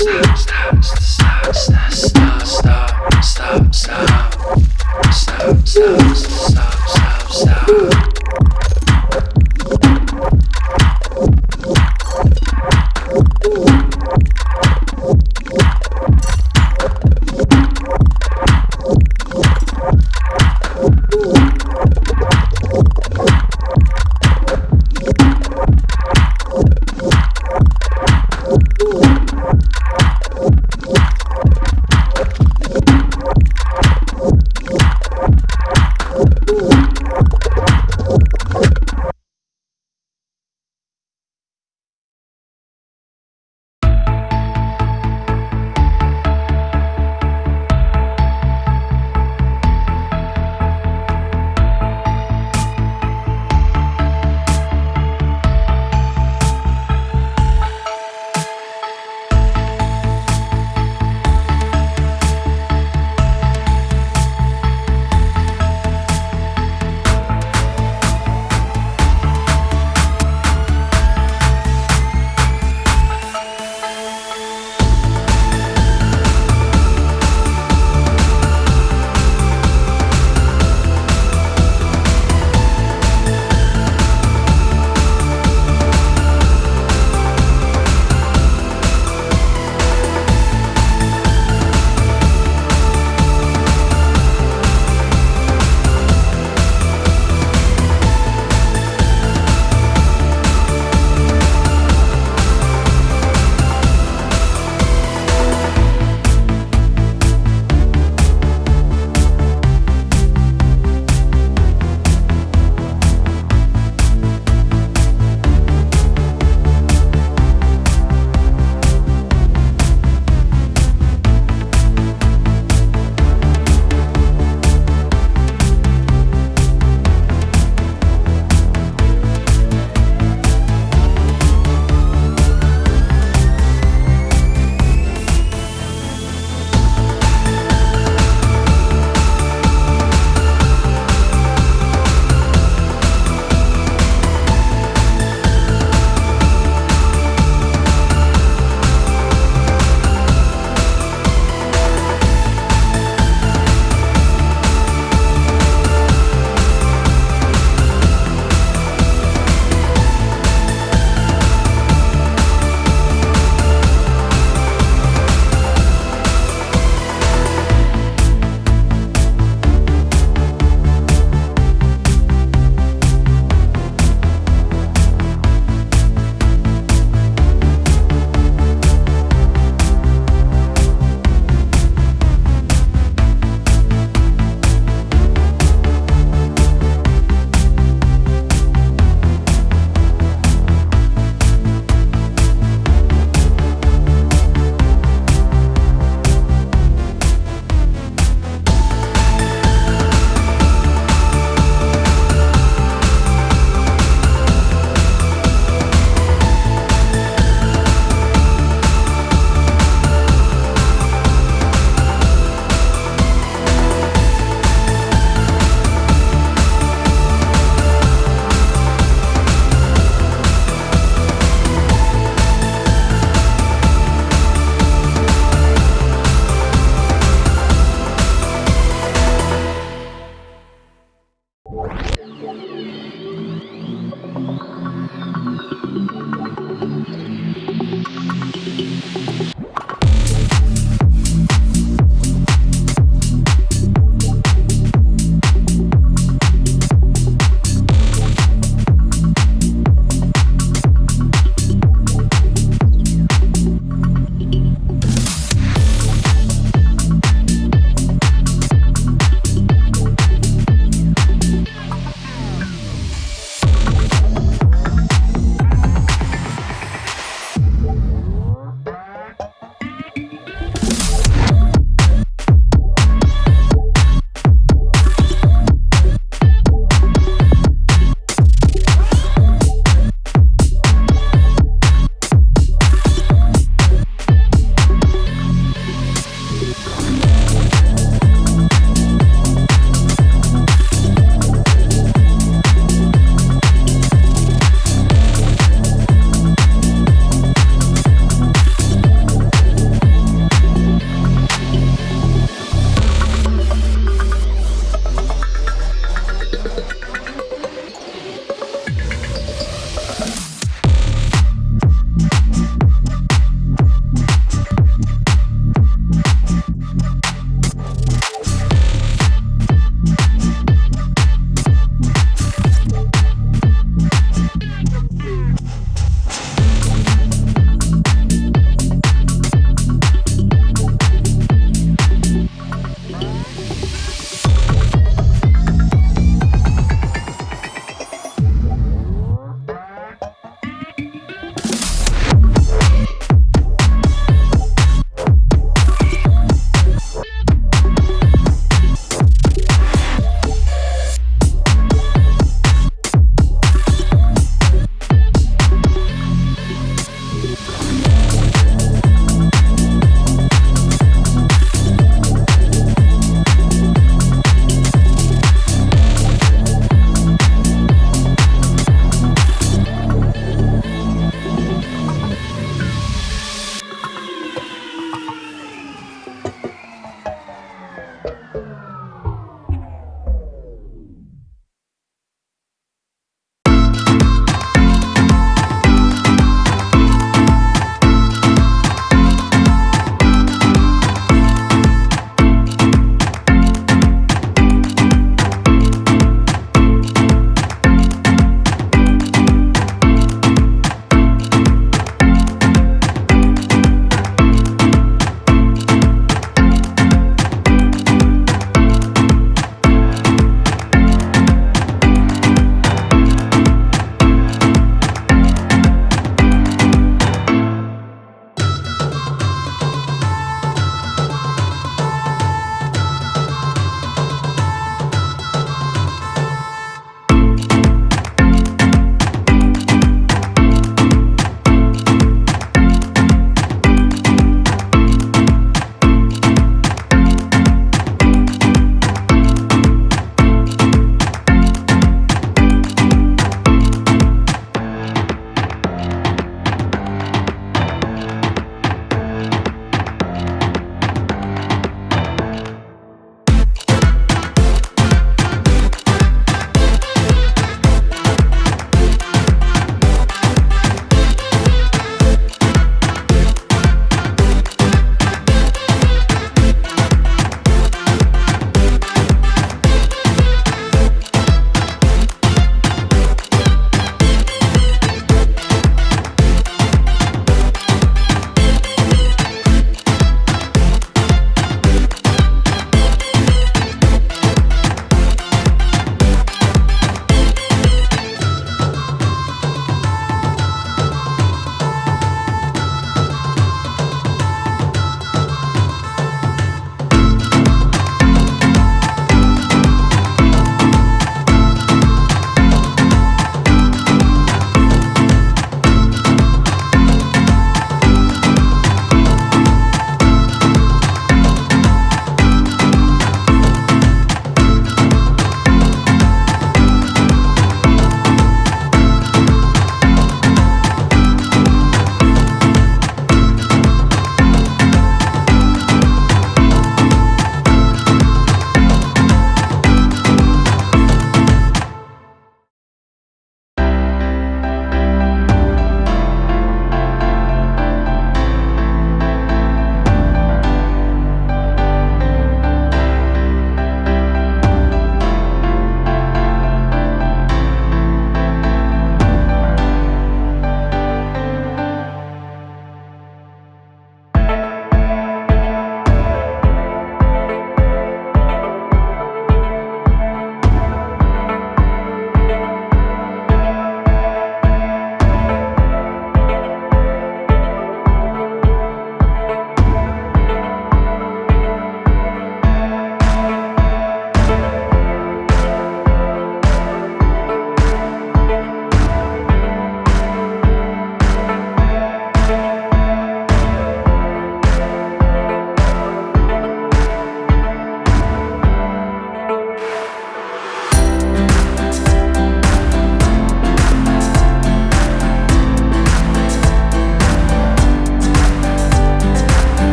Stop, stop,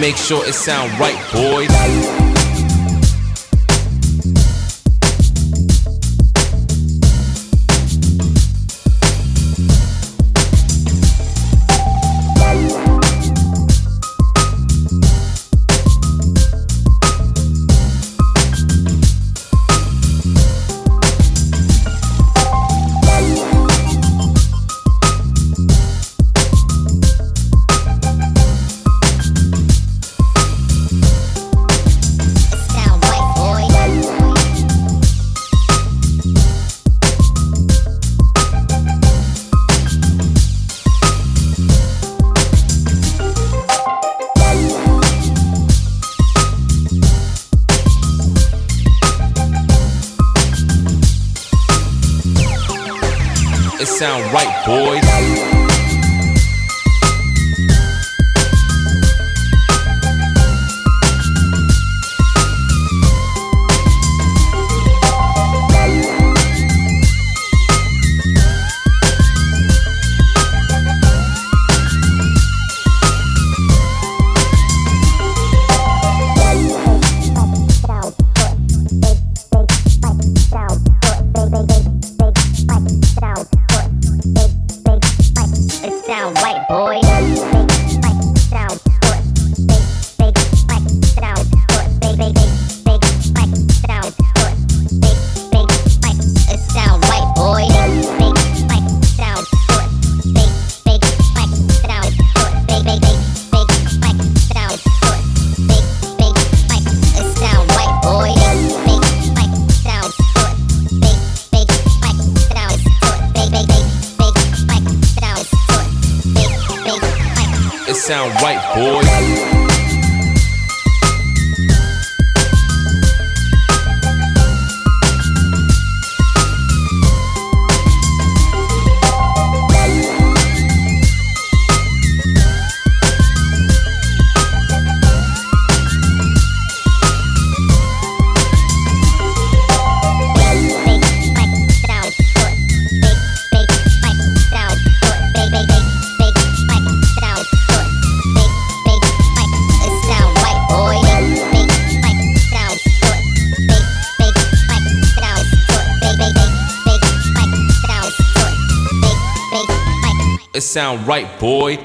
make sure it sound right, boys. it sound right, boys. sound right, boy.